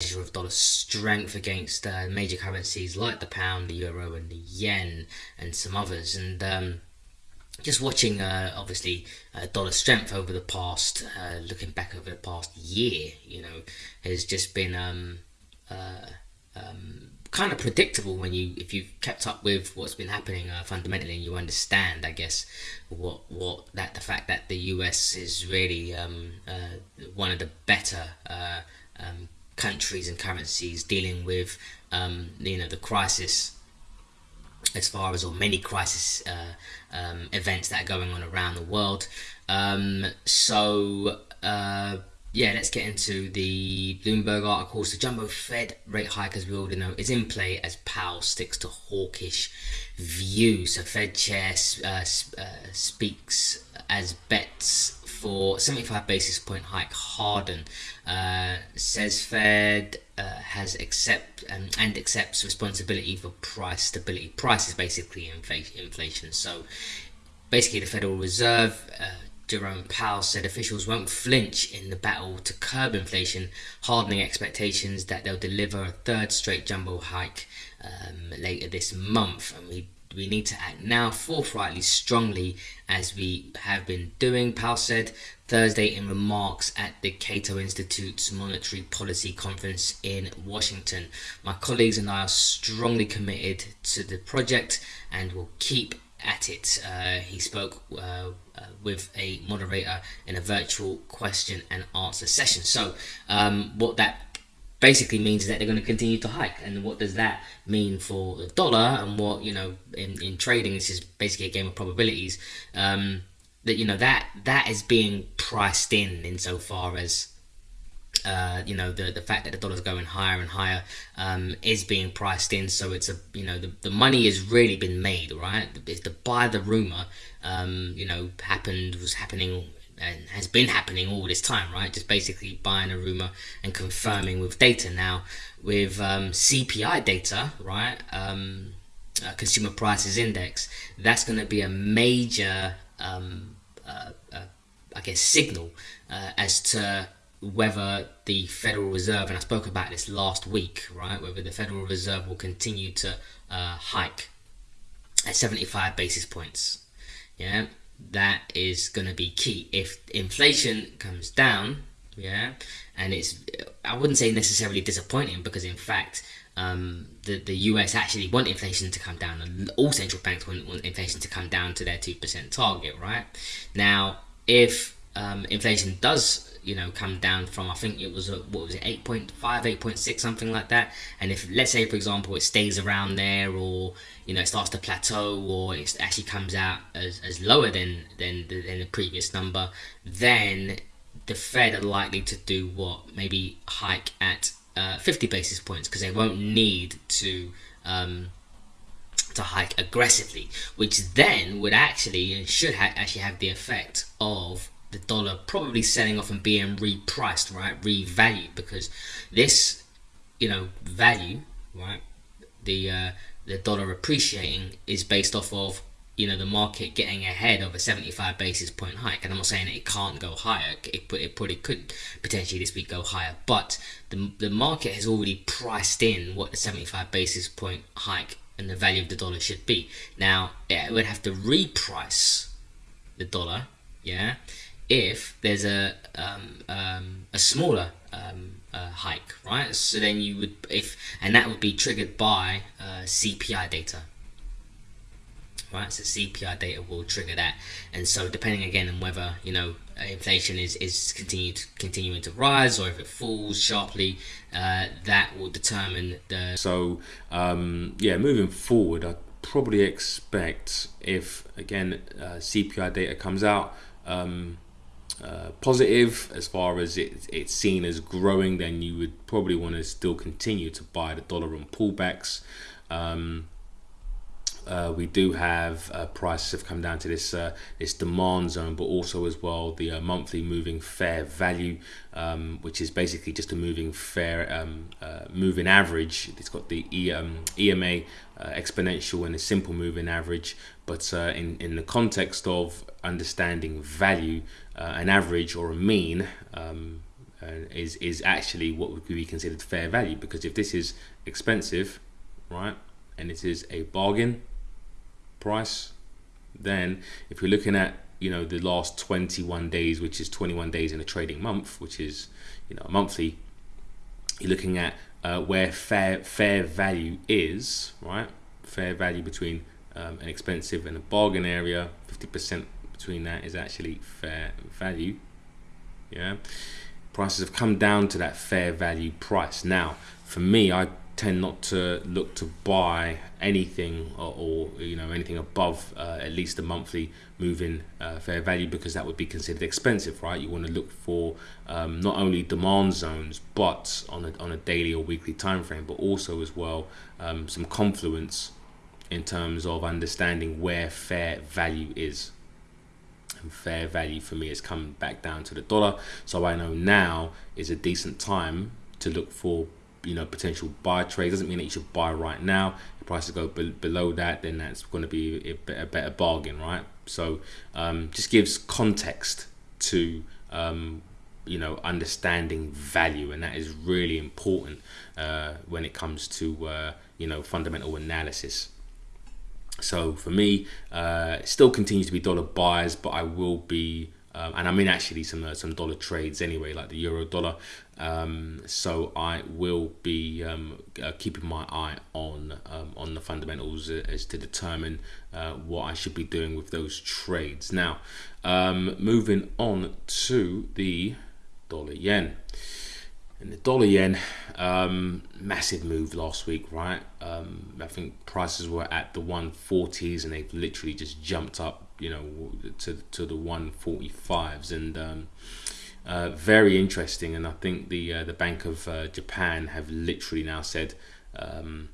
of dollar strength against uh, major currencies like the pound, the euro, and the yen, and some others. And um, just watching, uh, obviously, uh, dollar strength over the past, uh, looking back over the past year, you know, has just been um, uh, um, kind of predictable when you, if you've kept up with what's been happening uh, fundamentally, and you understand, I guess, what what that the fact that the U.S. is really um, one of the better. Um, countries and currencies dealing with um, you know the crisis as far as or many crisis uh, um, events that are going on around the world. Um, so uh, yeah let's get into the Bloomberg articles. The jumbo Fed rate hike as we already know is in play as Powell sticks to hawkish view so Fed chair uh, uh, speaks as bets for 75 basis point hike harden uh, says Fed uh, has accept um, and accepts responsibility for price stability. Price is basically inflation. So basically, the Federal Reserve. Uh, Jerome Powell said officials won't flinch in the battle to curb inflation, hardening expectations that they'll deliver a third straight jumbo hike um, later this month. And we we need to act now forthrightly, strongly, as we have been doing, Powell said Thursday in remarks at the Cato Institute's Monetary Policy Conference in Washington. My colleagues and I are strongly committed to the project and will keep at it. Uh, he spoke uh, uh, with a moderator in a virtual question and answer session. So, um, what that basically means that they're going to continue to hike. And what does that mean for the dollar? And what you know in, in trading, this is basically a game of probabilities. Um, that you know that that is being priced in insofar as. Uh, you know the the fact that the dollar's going higher and higher um, is being priced in so it's a you know the, the money has really been made right the, the buy the rumor um, you know happened was happening and has been happening all this time, right? Just basically buying a rumor and confirming with data. Now, with um, CPI data, right, um, uh, Consumer Prices Index, that's going to be a major, um, uh, uh, I guess, signal uh, as to whether the Federal Reserve, and I spoke about this last week, right, whether the Federal Reserve will continue to uh, hike at 75 basis points. Yeah, that is going to be key. If inflation comes down, yeah, and it's, I wouldn't say necessarily disappointing because in fact, um, the, the US actually want inflation to come down and all central banks want, want inflation to come down to their 2% target, right? Now, if um, inflation does you know come down from I think it was a, what was it 8.5 8.6 something like that. And if let's say for example it stays around there or you know it starts to plateau or it actually comes out as, as lower than than the, than the previous number then the Fed are likely to do what maybe hike at uh, 50 basis points because they won't need to um, to hike aggressively which then would actually and should ha actually have the effect of the dollar probably selling off and being repriced, right? Revalued because this, you know, value, right? The uh, the dollar appreciating is based off of you know the market getting ahead of a 75 basis point hike and i'm not saying it can't go higher it, it probably could potentially this week go higher but the, the market has already priced in what the 75 basis point hike and the value of the dollar should be now it would have to reprice the dollar yeah if there's a um, um, a smaller um, uh, hike, right? So then you would if and that would be triggered by uh, CPI data, right? So CPI data will trigger that, and so depending again on whether you know inflation is is continued continuing to rise or if it falls sharply, uh, that will determine the. So um, yeah, moving forward, I probably expect if again uh, CPI data comes out. Um, uh, positive as far as it, it's seen as growing, then you would probably want to still continue to buy the dollar on pullbacks. Um, uh, we do have uh, prices have come down to this uh, this demand zone, but also as well the uh, monthly moving fair value, um, which is basically just a moving fair um, uh, moving average. It's got the e, um, EMA uh, exponential and a simple moving average, but in in the context of understanding value, an average or a mean. Um, is is actually what would be considered fair value because if this is expensive, right, and it is a bargain price, then if you're looking at you know the last 21 days, which is 21 days in a trading month, which is you know a monthly, you're looking at uh, where fair fair value is, right? Fair value between um, an expensive and a bargain area, 50% between that is actually fair value. Yeah, prices have come down to that fair value price. Now, for me, I tend not to look to buy anything or, or you know anything above uh, at least a monthly moving uh, fair value because that would be considered expensive right? You want to look for um, not only demand zones but on a, on a daily or weekly time frame but also as well um, some confluence in terms of understanding where fair value is. And fair value for me has come back down to the dollar so I know now is a decent time to look for you know potential buy trade doesn't mean that you should buy right now. The prices go be below that then that's going to be a, better bargain right? So um, just gives context to um, you know understanding value and that is really important uh, when it comes to uh, you know fundamental analysis. So for me uh, still continues to be dollar buys but I will be um, and I'm in actually some uh, some dollar trades anyway, like the euro dollar. Um, so I will be um, uh, keeping my eye on um, on the fundamentals as to determine uh, what I should be doing with those trades. Now, um, moving on to the dollar yen. And the dollar yen, um, massive move last week, right? Um, I think prices were at the 140s and they've literally just jumped up you know to to the 145s and um, uh, very interesting and I think the uh, the Bank of uh, Japan have literally now said um,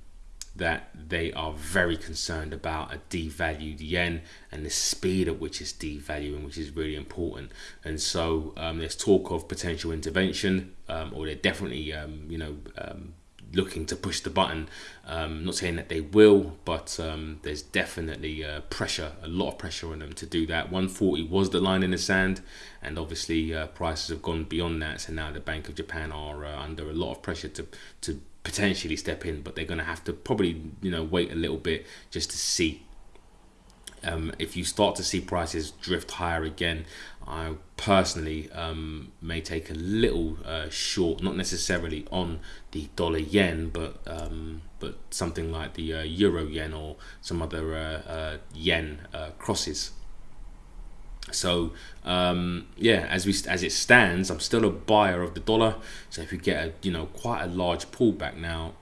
that they are very concerned about a devalued yen and the speed at which it's devaluing, which is really important. And so um, there's talk of potential intervention, um, or they're definitely, um, you know, um, looking to push the button. Um, not saying that they will, but um, there's definitely uh, pressure, a lot of pressure on them to do that. 140 was the line in the sand, and obviously uh, prices have gone beyond that. So now the Bank of Japan are uh, under a lot of pressure to to potentially step in, but they're going to have to probably you know wait a little bit just to see um, if you start to see prices drift higher again, I personally um, may take a little uh, short, not necessarily on the dollar yen, but um, but something like the uh, euro yen or some other uh, uh yen uh, crosses. So um, yeah, as we as it stands, I'm still a buyer of the dollar. So if you get a you know quite a large pullback now,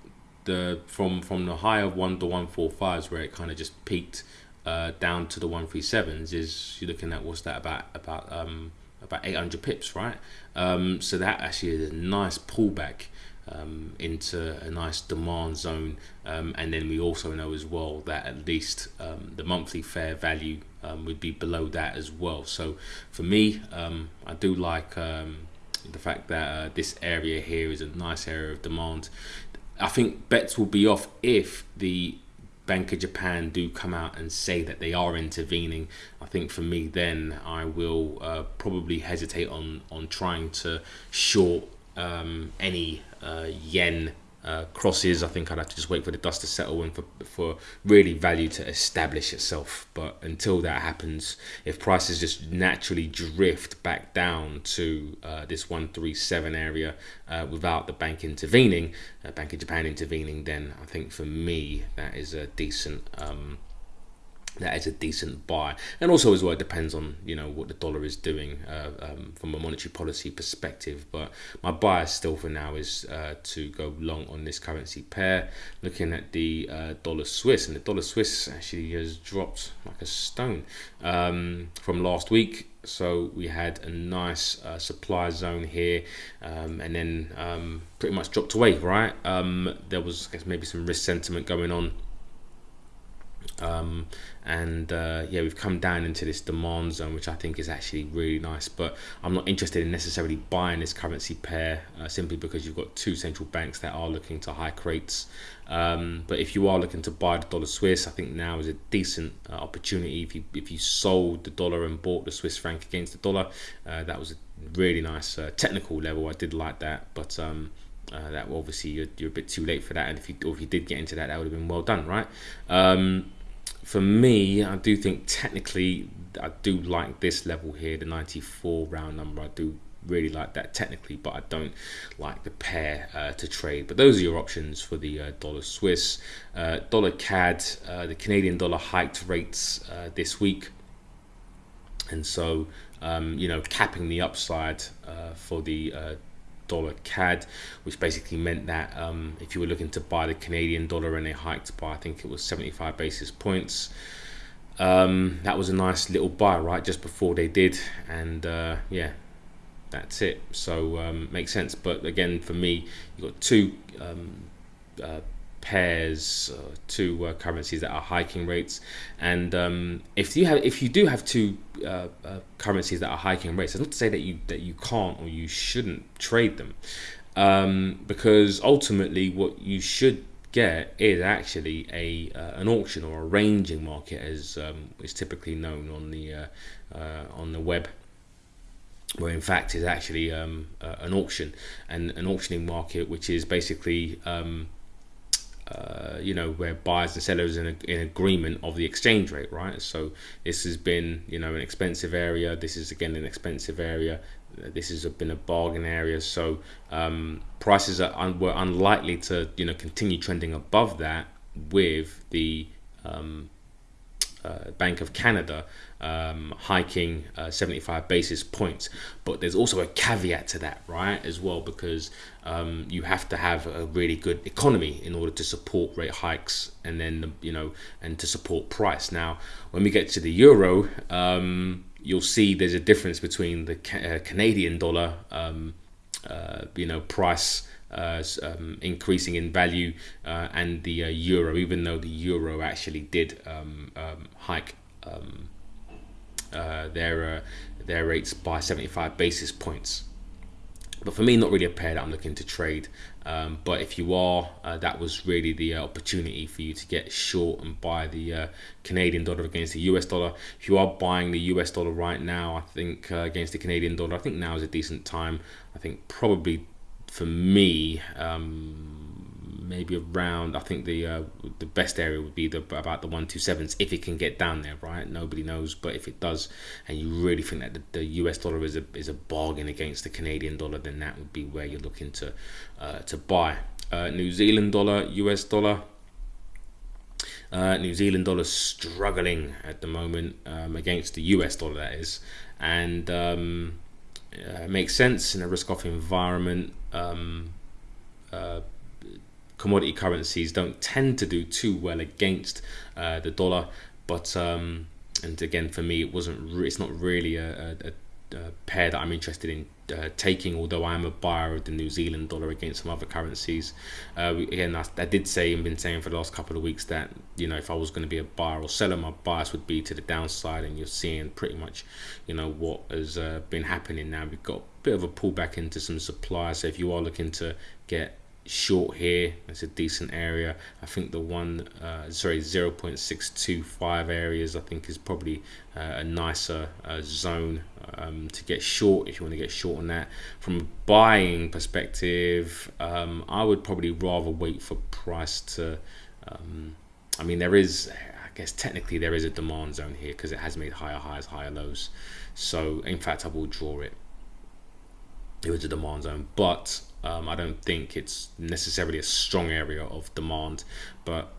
the from from the high of one to one four fives where it kind of just peaked uh, down to the 137s is you're looking at what's that about about um, about 800 pips right? Um, so that actually is a nice pullback um, into a nice demand zone. Um, and then we also know as well that at least um, the monthly fair value um, would be below that as well. So for me I do like the fact that uh, this area here is a nice area of demand. I think bets will be off if the Bank of Japan do come out and say that they are intervening, I think for me then I will uh, probably hesitate on on trying to short um, any uh, yen uh, crosses. I think I'd have to just wait for the dust to settle and for, for really value to establish itself. But until that happens, if prices just naturally drift back down to uh, this 137 area uh, without the bank intervening, uh, Bank of Japan intervening, then I think for me that is a decent. Um, that is a decent buy. And also as well it depends on you know what the dollar is doing uh, um, from a monetary policy perspective. But my bias still for now is uh, to go long on this currency pair. Looking at the uh, dollar Swiss and the dollar Swiss actually has dropped like a stone um, from last week. So we had a nice uh, supply zone here um, and then um, pretty much dropped away right? Um, there was maybe some risk sentiment going on. Um, and uh, yeah we've come down into this demand zone which I think is actually really nice but I'm not interested in necessarily buying this currency pair uh, simply because you've got two central banks that are looking to hike rates um, but if you are looking to buy the dollar Swiss I think now is a decent uh, opportunity if you if you sold the dollar and bought the Swiss franc against the dollar uh, that was a really nice uh, technical level. I did like that, but um, uh, that obviously you're, you're, a bit too late for that. And if you if you did get into that, that would have been well done, right? Um, for me, I do think technically I do like this level here, the 94 round number. I do really like that technically, but I don't like the pair uh, to trade. But those are your options for the uh, dollar Swiss, uh, dollar CAD. Uh, the Canadian dollar hiked rates uh, this week, and so um, you know capping the upside uh, for the dollar CAD, which basically meant that um, if you were looking to buy the Canadian dollar and they hiked by I think it was 75 basis points. Um, that was a nice little buy right just before they did and yeah that's it. So um, makes sense. But again, for me, you've got two um, uh, pairs, uh, two uh, currencies that are hiking rates, and um, if you have, if you do have two uh, uh, currencies that are hiking rates, it's not to say that you that you can't or you shouldn't trade them, um, because ultimately, what you should get is actually a uh, an auction or a ranging market, as um, is typically known on the on the web where in fact is actually um, uh, an auction and an auctioning market, which is basically um, uh, you know where buyers and sellers in, a, in agreement of the exchange rate, right? So this has been you know an expensive area. This is again an expensive area. This has been a bargain area. So um, prices are un- were unlikely to you know continue trending above that with the um, Bank of Canada um, hiking uh, 75 basis points. But there's also a caveat to that, right, as well, because um, you have to have a really good economy in order to support rate hikes and then, you know, and to support price. Now, when we get to the euro, um, you'll see there's a difference between the ca- uh, Canadian dollar, um, uh, you know, price. Uh, um, increasing in value uh, and the uh, euro, even though the euro actually did um, um, hike um, uh, their uh, their rates by 75 basis points. But for me, not really a pair that I'm looking to trade. Um, but if you are, uh, that was really the opportunity for you to get short and buy the Canadian dollar against the US dollar. If you are buying the US dollar right now, I think against the Canadian dollar, I think now is a decent time. I think probably for me, um, maybe around. I think the uh, the best area would be the about the one two sevens if it can get down there. Right, nobody knows, but if it does, and you really think that the, the U.S. dollar is a is a bargain against the Canadian dollar, then that would be where you're looking to uh, to buy. Uh, New Zealand dollar, U.S. dollar. Uh, New Zealand dollar struggling at the moment um, against the US dollar, that is, and um, uh, makes sense in a risk-off environment. Um, uh, commodity currencies don't tend to do too well against uh, the dollar. But um, and again, for me, it wasn't. It's not really a, a, pair that I'm interested in uh, taking. Although I am a buyer of the New Zealand dollar against some other currencies. Uh, again, I, I, did say and been saying for the last couple of weeks that you know if I was going to be a buyer or seller, my bias would be to the downside. And you're seeing pretty much, you know, what has uh, been happening now. We've got a bit of a pullback into some supply. So if you are looking to get short here. It's a decent area. I think the one uh, sorry 0.625 areas i think is probably uh, a nicer uh, zone um, to get short if you want to get short on that. From a buying perspective um, i would probably rather wait for price to um, i mean there is i guess technically there is a demand zone here because it has made higher highs higher lows. So in fact i will draw it. It was a demand zone but um, I don't think it's necessarily a strong area of demand, but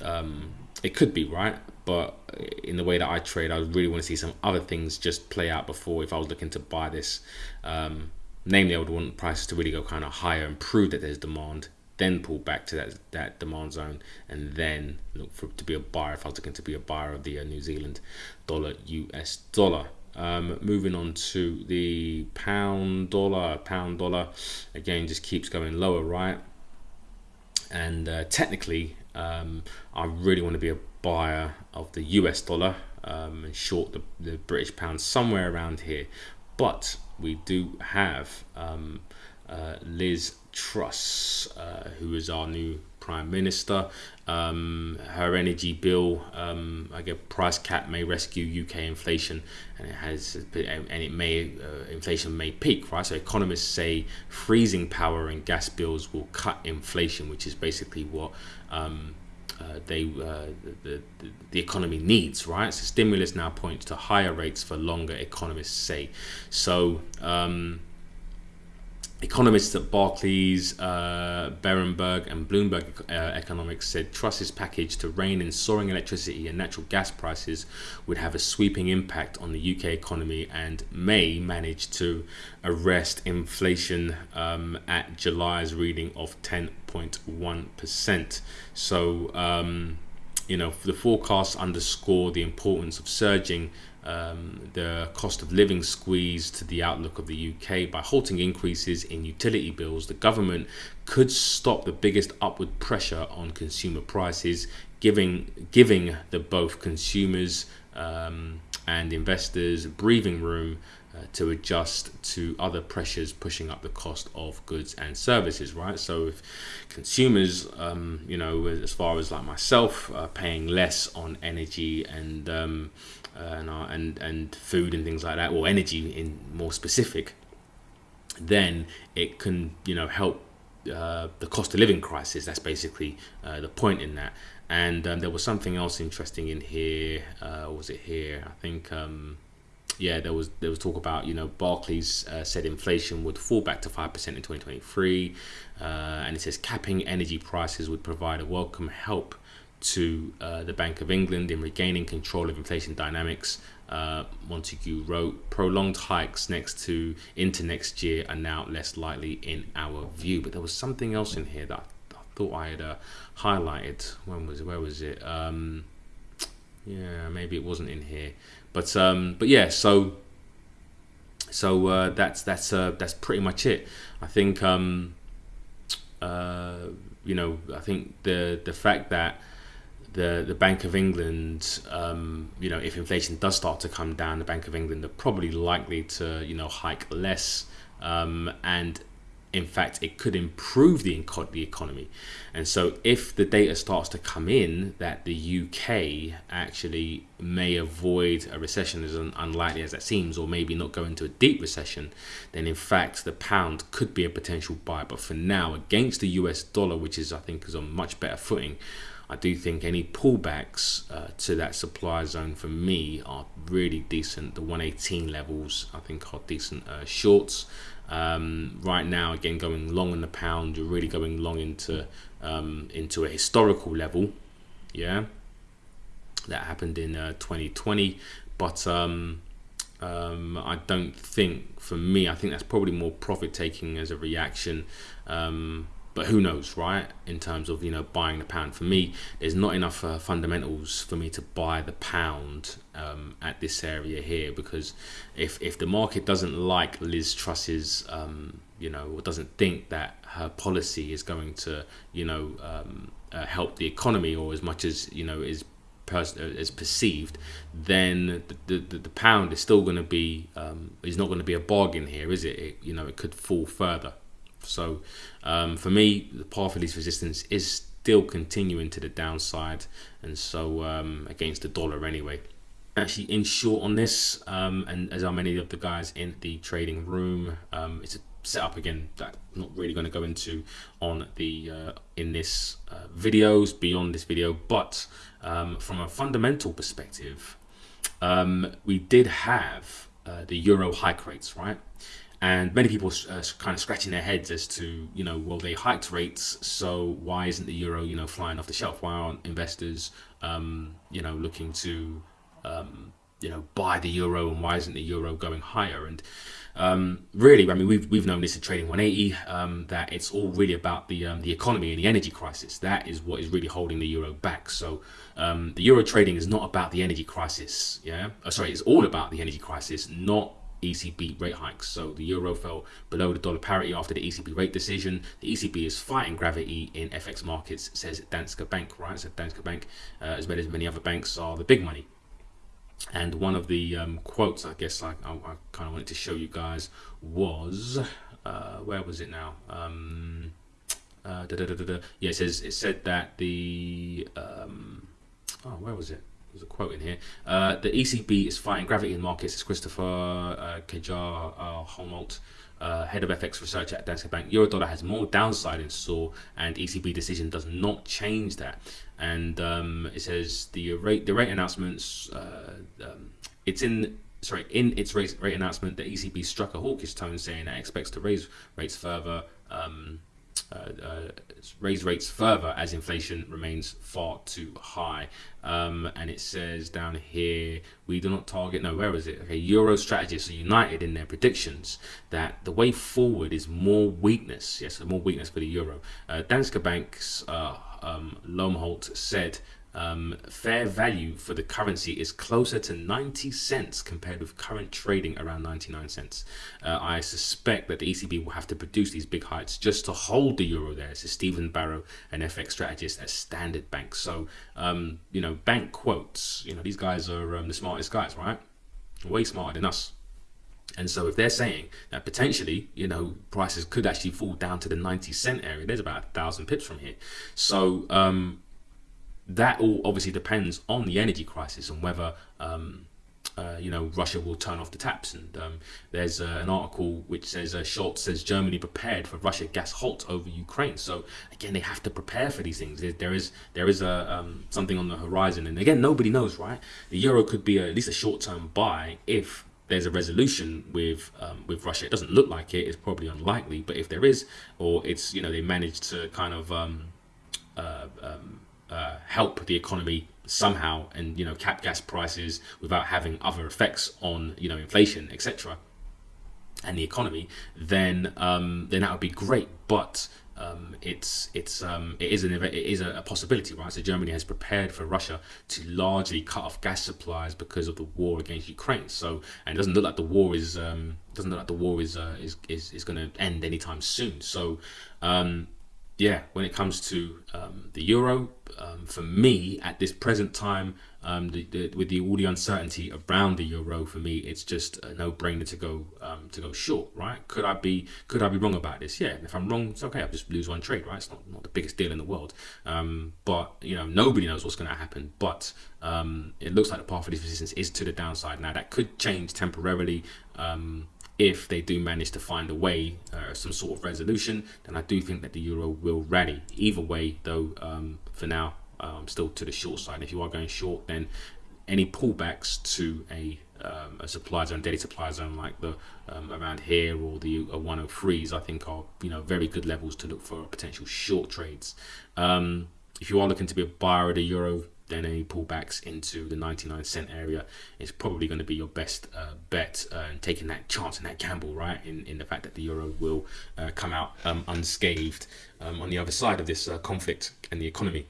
um, it could be right. But in the way that I trade, I really want to see some other things just play out before if I was looking to buy this. Um, namely, I would want prices to really go kind of higher and prove that there's demand, then pull back to that that demand zone, and then look for to be a buyer if I was looking to be a buyer of the uh, New Zealand dollar, US dollar. Um, moving on to the pound dollar, pound dollar again just keeps going lower, right? And uh, technically, um, I really want to be a buyer of the US dollar um, and short the, the British pound somewhere around here. But we do have um, uh, Liz Truss, uh, who is our new Prime Minister. Um, her energy bill, um, I guess, price cap may rescue UK inflation, and it has, and it may uh, inflation may peak, right? So economists say freezing power and gas bills will cut inflation, which is basically what. Um, uh, they uh, the, the, the economy needs right so stimulus now points to higher rates for longer economists say so um, Economists at Barclays, uh, Berenberg, and Bloomberg uh, Economics said Truss's package to rein in soaring electricity and natural gas prices would have a sweeping impact on the UK economy and may manage to arrest inflation um, at July's reading of 10.1%. So, um, you know, the forecasts underscore the importance of surging um, the cost of living squeeze to the outlook of the UK by halting increases in utility bills. The government could stop the biggest upward pressure on consumer prices, giving giving the both consumers um, and investors breathing room uh, to adjust to other pressures pushing up the cost of goods and services right so if consumers um, you know as far as like myself are paying less on energy and um, uh, and, uh, and and food and things like that, or energy in more specific, then it can you know help uh, the cost of living crisis. That's basically uh, the point in that. And um, there was something else interesting in here. Uh, was it here? I think. Um, yeah, there was there was talk about you know Barclays uh, said inflation would fall back to five percent in 2023, uh, and it says capping energy prices would provide a welcome help to uh, the Bank of England in regaining control of inflation dynamics. Uh, Montague wrote, prolonged hikes next to into next year are now less likely in our view. But there was something else in here that I, thought I had uh, highlighted. When was? Where was it? Um, yeah, maybe it wasn't in here. But um, but yeah, so so uh, that's that's uh, that's pretty much it. I think um, uh, you know I think the the fact that the the Bank of England, um, you know, if inflation does start to come down, the Bank of England are probably likely to you know hike less, um, and in fact, it could improve the the economy. And so, if the data starts to come in that the UK actually may avoid a recession as unlikely as that seems, or maybe not go into a deep recession, then in fact the pound could be a potential buy. But for now, against the US dollar, which is I think is on much better footing. I do think any pullbacks uh, to that supply zone for me are really decent. The 118 levels I think are decent uh, shorts. Um, right now, again, going long on the pound, you're really going long into um, into a historical level. Yeah, that happened in uh, 2020, but um, um, I don't think for me, I think that's probably more profit taking as a reaction. Um, but who knows, right? In terms of you know buying the pound, for me, there's not enough uh, fundamentals for me to buy the pound um, at this area here because if if the market doesn't like Liz Truss's, um, you know, or doesn't think that her policy is going to you know um, uh, help the economy or as much as you know is pers- uh, perceived, then the, the, the pound is still going to be um, is not going to be a bargain here, is it? it? You know, it could fall further. So um, for me, the path of least resistance is still continuing to the downside, and so um, against the dollar anyway. Actually, in short on this, um, and as are many of the guys in the trading room, um, it's a setup again that I'm not really going to go into on the uh, in this uh, videos beyond this video, but um, from a fundamental perspective, um, we did have uh, the euro hike rates, right? and many people are uh, kind of scratching their heads as to you know well they hiked rates so why isn't the euro you know flying off the shelf why aren't investors um, you know looking to um, you know buy the euro and why isn't the euro going higher and um, really I mean we've, we've known this in trading 180 um, that it's all really about the um, the economy and the energy crisis that is what is really holding the euro back so um, the euro trading is not about the energy crisis yeah oh, sorry it's all about the energy crisis not ECB rate hikes. So the euro fell below the dollar parity after the ECB rate decision. The ECB is fighting gravity in FX markets, says Danske Bank, right? So Danske Bank, uh, as well as many other banks, are the big money. And one of the um, quotes, I guess, I, I, I kind of wanted to show you guys was, uh, where was it now? Um, Uh, da, da, da. Yeah, it says it said that the um, oh, where was it? There's a quote in here. Uh, the ECB is fighting gravity in markets. It's Christopher uh, Kjær uh, Lomholt, uh, head of FX research at Danske Bank. Eurodollar has more downside in store, and ECB decision does not change that. And um, it says the rate the rate announcements. Uh, um, it's in sorry in its rate, rate announcement, the ECB struck a hawkish tone, saying it expects to raise rates further. Um, raise rates further as inflation remains far too high. Um, and it says down here, we do not target, no, where is it? Okay, Euro strategists are united in their predictions that the way forward is more weakness. Yes, more weakness for the Euro. Uh, Danske Bank's uh, um, Lomholt said um, fair value for the currency is closer to 90 cents compared with current trading around 99 cents. Uh, I suspect that the ECB will have to produce these big heights just to hold the euro there. This is Stephen Barrow, an FX strategist at Standard Bank. So, um, you know, bank quotes, you know, these guys are um, the smartest guys, right? Way smarter than us. And so if they're saying that potentially, you know, prices could actually fall down to the 90 cent area, there's about a thousand pips from here. So, um, that all obviously depends on the energy crisis and whether um, uh, you know Russia will turn off the taps. And um, there's uh, an article which says uh, Scholz says Germany prepared for Russia gas halt over Ukraine. So again, they have to prepare for these things. There is there is a um, something on the horizon, and again, nobody knows, right? The euro could be a, at least a short term buy if there's a resolution with um, with Russia. It doesn't look like it. It's probably unlikely, but if there is, or it's you know they managed to kind of um, uh, help the economy somehow and you know cap gas prices without having other effects on you know inflation etc and the economy then um, then that would be great. But um, it's it's um, it is an it is a, possibility right? So Germany has prepared for Russia to largely cut off gas supplies because of the war against Ukraine. So and it doesn't look like the war is um, doesn't look like the war is uh, is is, is going to end anytime soon. So um, yeah, when it comes to um, the euro, um, for me at this present time, um, the, the, with the all the uncertainty around the euro, for me, it's just a no-brainer to go um, to go short, right? Could I be could I be wrong about this? Yeah, if I'm wrong, it's okay. I'll just lose one trade, right? It's not, not the biggest deal in the world, um, but you know nobody knows what's going to happen. But um, it looks like the path of this resistance is to the downside. Now that could change temporarily if they do manage to find a way, uh, some sort of resolution, then I do think that the euro will rally. Either way, though, um, for now, um, still to the short side. If you are going short, then any pullbacks to a um, a supply zone, daily supply zone like the um, around here or the uh, 103s, I think are you know very good levels to look for potential short trades. Um, if you are looking to be a buyer of the euro, then any pullbacks into the 99 cent area is probably going to be your best uh, bet uh, taking that chance and that gamble right? In, in the fact that the euro will uh, come out um, unscathed um, on the other side of this uh, conflict and the economy.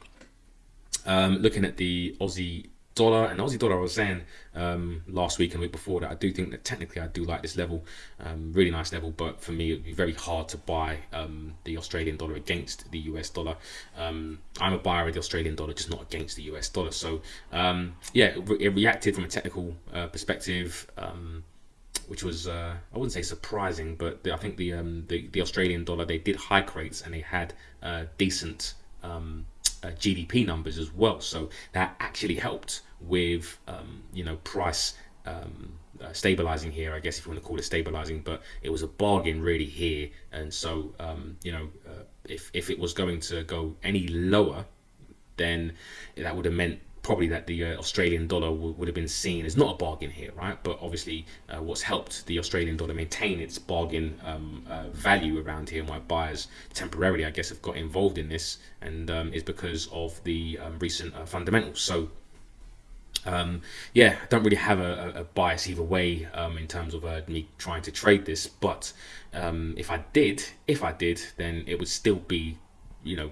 Um, looking at the Aussie dollar and Aussie dollar I was saying um, last week and week before that I do think that technically I do like this level um, really nice level but for me it would be very hard to buy um, the Australian dollar against the US dollar. Um, I'm a buyer of the Australian dollar just not against the US dollar. So um, yeah it, re it, reacted from a technical uh, perspective um, which was uh, I wouldn't say surprising but the, I think the, the, the Australian dollar they did hike rates and they had uh, decent uh, GDP numbers as well. So that actually helped with um, you know price um, uh, stabilizing here, I guess if you want to call it stabilizing, but it was a bargain really here. And so um, you know uh, if if it was going to go any lower, then that would have meant probably that the uh, Australian dollar would have been seen as not a bargain here, right? But obviously, uh, what's helped the Australian dollar maintain its bargain um, uh, value around here, why buyers temporarily, I guess, have got involved in this, and um, is because of the um, recent uh, fundamentals. So. Um, yeah, I don't really have a, a bias either way um, in terms of uh, me trying to trade this, but um, if I did, if I did, then it would still be, you know,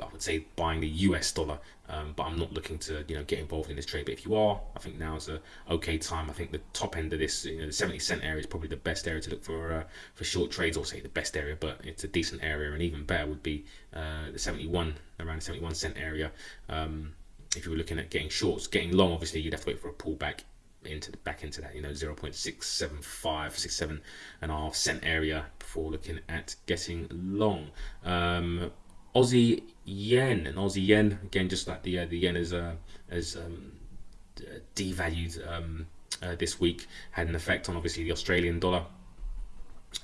I would say buying the US dollar, um, but I'm not looking to you know get involved in this trade. But if you are, I think now is a okay time. I think the top end of this, you know, the 70 cent area is probably the best area to look for uh, for short trades, or say the best area, but it's a decent area, and even better would be uh, the 71 around the 71 cent area. Um, if you were looking at getting shorts, getting long, obviously you'd have to wait for a pullback into the back into that you know 0.675 67 and a half cent area before looking at getting long um, Aussie yen and Aussie yen again, just like the uh, the yen is uh, um, devalued um, uh, this week, had an effect on obviously the Australian dollar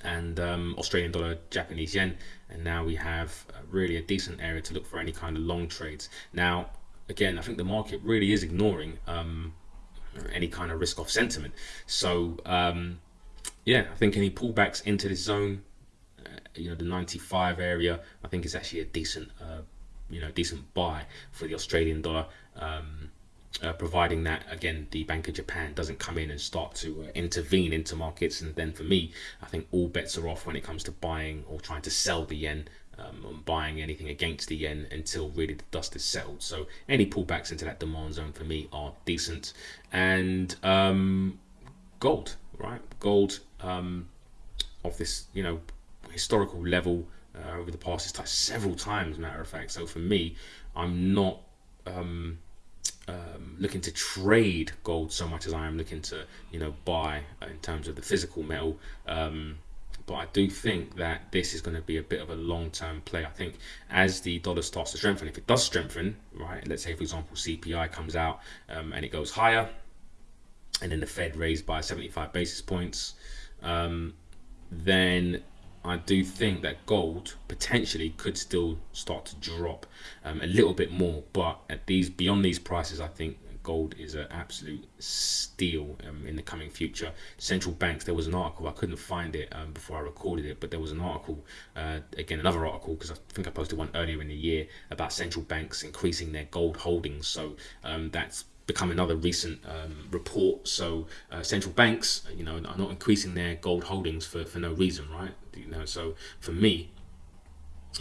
and um, Australian dollar, Japanese yen, and now we have really a decent area to look for any kind of long trades. Now, again, I think the market really is ignoring um, any kind of risk off sentiment. So, um, yeah, I think any pullbacks into this zone, uh, you know, the 95 area, I think is actually a decent, uh, you know, decent buy for the Australian dollar. Um, uh, providing that again the Bank of Japan doesn't come in and start to uh, intervene into markets. And then for me I think all bets are off when it comes to buying or trying to sell the yen um, buying anything against the yen until really the dust is settled. So any pullbacks into that demand zone for me are decent. And um, gold right? Gold um, of this you know historical level uh, over the past it's touched several times matter of fact so for me I'm not um, um, looking to trade gold so much as I am looking to, you know, buy in terms of the physical metal. Um, but I do think that this is going to be a bit of a long-term play. I think as the dollar starts to strengthen, if it does strengthen, right? Let's say, for example, CPI comes out um, and it goes higher, and then the Fed raised by 75 basis points, um, then I do think that gold potentially could still start to drop um, a little bit more, but at these beyond these prices, I think gold is an absolute steal um, in the coming future. Central banks, there was an article, I couldn't find it um, before I recorded it, but there was an article, uh, again, another article, because I think I posted one earlier in the year about central banks increasing their gold holdings. So um, that's become another recent um, report. So uh, central banks, you know, are not increasing their gold holdings for, for no reason, right? You know, so for me,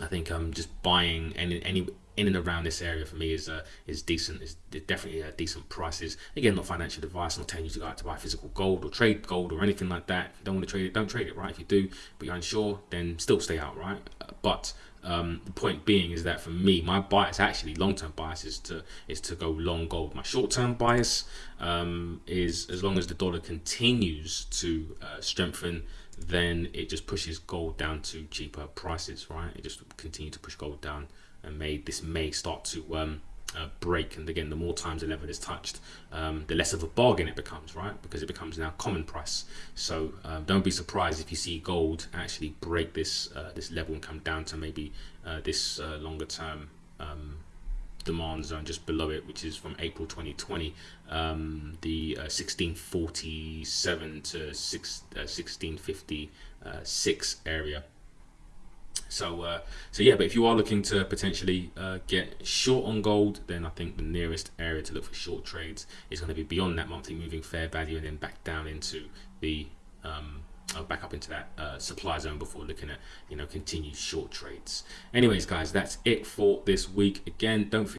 I think I'm um, just buying any any in and around this area for me is uh, is decent. Is definitely a decent prices. Again, not financial advice. I'm not telling you to go out to buy physical gold or trade gold or anything like that. If you don't want to trade it, don't trade it. Right? If you do, but you're unsure, then still stay out. Right? Uh, but um, the point being is that for me, my bias actually long-term bias is to is to go long gold. My short-term bias um, is as long as the dollar continues to uh, strengthen, then it just pushes gold down to cheaper prices. Right? It just continue to push gold down, and may this may start to um, break. And again, the more times the level is touched, um, the less of a bargain it becomes, right? Because it becomes now common price. So um, don't be surprised if you see gold actually break this uh, this level and come down to maybe uh, this uh, longer term um, demand zone just below it, which is from April 2020, um, the 1647 uh, to 6, 1656 uh, area. So, uh, so yeah, but if you are looking to potentially uh, get short on gold, then I think the nearest area to look for short trades is going to be beyond that monthly moving fair value and then back down into the um, uh, back up into that uh, supply zone before looking at you know continued short trades. Anyways, guys, that's it for this week. Again, don't forget